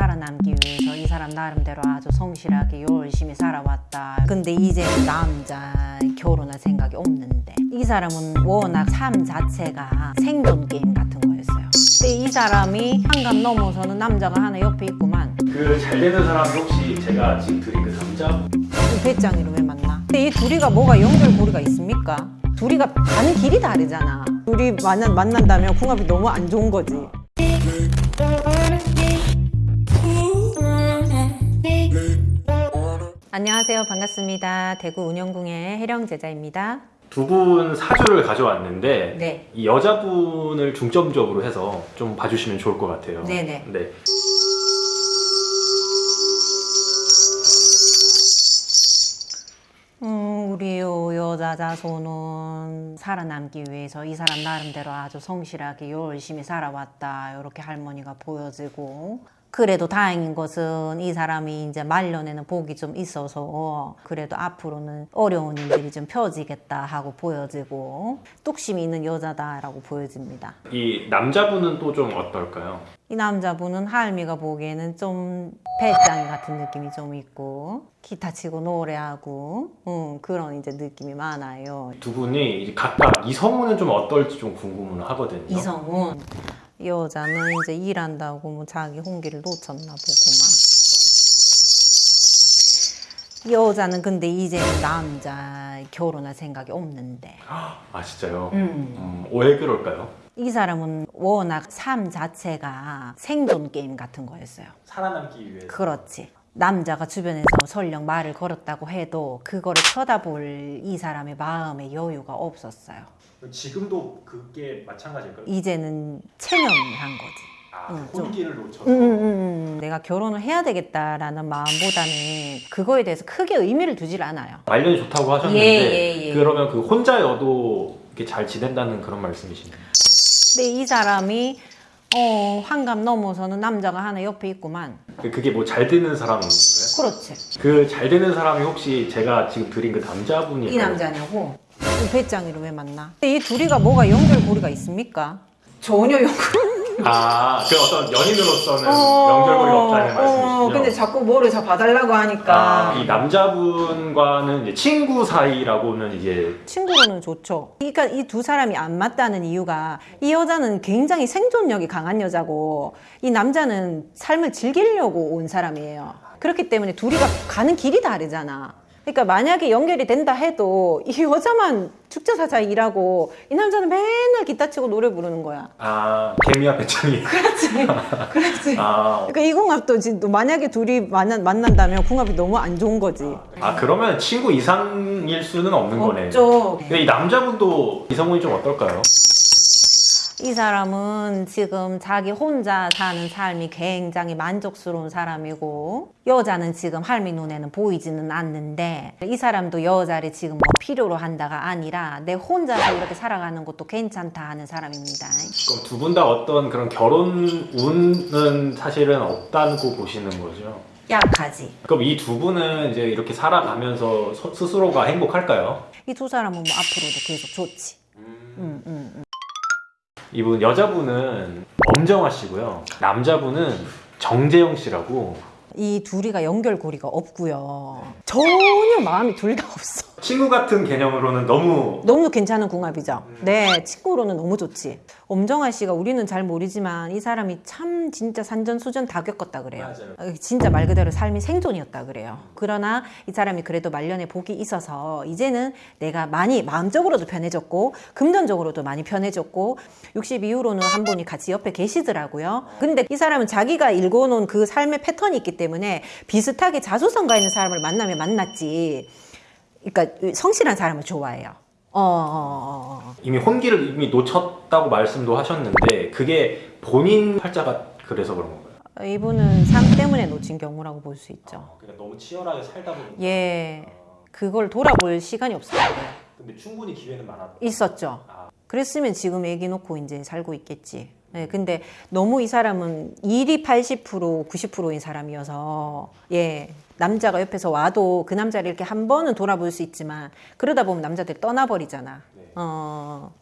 살아남기 위해서 이 사람 나름대로 아주 성실하게 열심히 살아왔다. 근데 이제 남자 결혼할 생각이 없는데 이 사람은 워낙 삶 자체가 생존 게임 같은 거였어요. 근데 이 사람이 한감 넘어서는 남자가 하나 옆에 있구만. 그 잘 되는 사람이 혹시 제가 지금 드린 그 남자 이 배짱이로 왜 만나? 근데 이 둘이가 뭐가 연결고리가 있습니까? 둘이가 가는 길이 다르잖아. 둘이 만난, 만난다면 궁합이 너무 안 좋은 거지. 안녕하세요. 반갑습니다. 대구 운영궁의 혜령 제자입니다. 두 분 사주를 가져왔는데 네. 이 여자분을 중점적으로 해서 좀 봐주시면 좋을 것 같아요. 네네. 네. 음, 우리 요 여자 자손은 살아남기 위해서 이 사람 나름대로 아주 성실하게 열심히 살아왔다. 이렇게 할머니가 보여지고. 그래도 다행인 것은 이 사람이 이제 말년에는 복이 좀 있어서 그래도 앞으로는 어려운 일들이 좀 펴지겠다 하고 보여지고 뚝심이 있는 여자다라고 보여집니다. 이 남자분은 또 좀 어떨까요? 이 남자분은 할미가 보기에는 좀 배짱이 같은 느낌이 좀 있고 기타 치고 노래하고 음, 그런 이제 느낌이 많아요. 두 분이 이제 각각 이성우는 좀 어떨지 좀 궁금은 하거든요. 이성은 이 여자는 이제 일한다고 뭐 자기 홍기를 놓쳤나 보구만. 이 여자는 근데 이제는 남자 결혼할 생각이 없는데 아 진짜요? 음. 음, 왜 그럴까요? 이 사람은 워낙 삶 자체가 생존 게임 같은 거였어요. 살아남기 위해서. 그렇지. 남자가 주변에서 설령 말을 걸었다고 해도 그거를 쳐다볼 이 사람의 마음의 여유가 없었어요. 지금도 그게 마찬가지일까요? 이제는 체념한 거지. 아, 음, 그 혼기를 놓쳐서. 음, 음, 음. 내가 결혼을 해야 되겠다라는 마음보다는 그거에 대해서 크게 의미를 두질 않아요. 말년이 좋다고 하셨는데 예, 예, 예. 그러면 그 혼자여도 이렇게 잘 지낸다는 그런 말씀이시네요. 근데 이 사람이 어, 환갑 넘어서는 남자가 하나 옆에 있구만. 그- 그게 뭐 잘 되는 사람인 거예요? 그렇지. 그 잘 되는 사람이 혹시 제가 지금 드린 그 남자분이 이 남자냐고? 이 배짱이로 왜 만나? 이 둘이가 뭐가 연결고리가 있습니까? 전혀 연결. 아, 그 어떤 연인으로서는 연결고리가 없다는 말씀이시죠? 어, 근데 자꾸 뭐를 자 봐달라고 하니까. 아, 이 남자분과는 이제 친구 사이라고는 이제 친구로는 좋죠. 그러니까 이 두 사람이 안 맞다는 이유가 이 여자는 굉장히 생존력이 강한 여자고 이 남자는 삶을 즐기려고 온 사람이에요. 그렇기 때문에 둘이가 가는 길이 다르잖아. 그러니까 만약에 연결이 된다 해도 이 여자만 축제사자 일하고 이 남자는 맨날 기타 치고 노래 부르는 거야. 아 개미와 배짱이 그렇지. 그렇지. 아, 그러니까 이 궁합도 지금 만약에 둘이 만난, 만난다면 궁합이 너무 안 좋은 거지. 아 그러면 친구 이상일 수는 없는 거네. 없죠. 근데 이 남자분도 이성훈이 좀 어떨까요? 이 사람은 지금 자기 혼자 사는 삶이 굉장히 만족스러운 사람이고 여자는 지금 할미 눈에는 보이지는 않는데 이 사람도 여자를 지금 뭐 필요로 한다가 아니라 내 혼자서 이렇게 살아가는 것도 괜찮다 하는 사람입니다. 그럼 두 분 다 어떤 그런 결혼 운은 사실은 없다고 보시는 거죠? 약하지. 그럼 이 두 분은 이제 이렇게 살아가면서 서- 스스로가 행복할까요? 이 두 사람은 뭐 앞으로도 계속 좋지. 음, 음, 음. 이분 여자분은 엄정화 씨고요. 남자분은 정재영 씨라고 이 둘이가 연결고리가 없고요. 전혀 마음이 둘 다 없어. 친구 같은 개념으로는 너무 너무 괜찮은 궁합이죠. 네, 친구로는 너무 좋지. 엄정아 씨가 우리는 잘 모르지만 이 사람이 참 진짜 산전수전 다 겪었다 그래요. 맞아요. 어, 진짜 말 그대로 삶이 생존이었다 그래요. 그러나 이 사람이 그래도 말년에 복이 있어서 이제는 내가 많이 마음적으로도 편해졌고 금전적으로도 많이 편해졌고 60 이후로는 한 분이 같이 옆에 계시더라고요. 근데 이 사람은 자기가 읽어놓은 그 삶의 패턴이 있기 때문에 비슷하게 자수성가 있는 사람을 만나면 만났지. 그러니까 성실한 사람을 좋아해요. 어, 어, 어, 어. 이미 혼기를 이미 놓쳤다고 말씀도 하셨는데 그게 본인 팔자가 그래서 그런 건가요? 이분은 삶 때문에 놓친 경우라고 볼 수 있죠. 그냥 너무 치열하게 살다 보니까 예, 그걸 돌아볼 시간이 없어요. 근데 충분히 기회는 많았다. 있었죠. 아. 그랬으면 지금 애기 놓고 이제 살고 있겠지. 네, 근데 너무 이 사람은 일이 80% 90%인 사람이어서 예 남자가 옆에서 와도 그 남자를 이렇게 한 번은 돌아볼 수 있지만 그러다 보면 남자들이 떠나버리잖아. 네. 어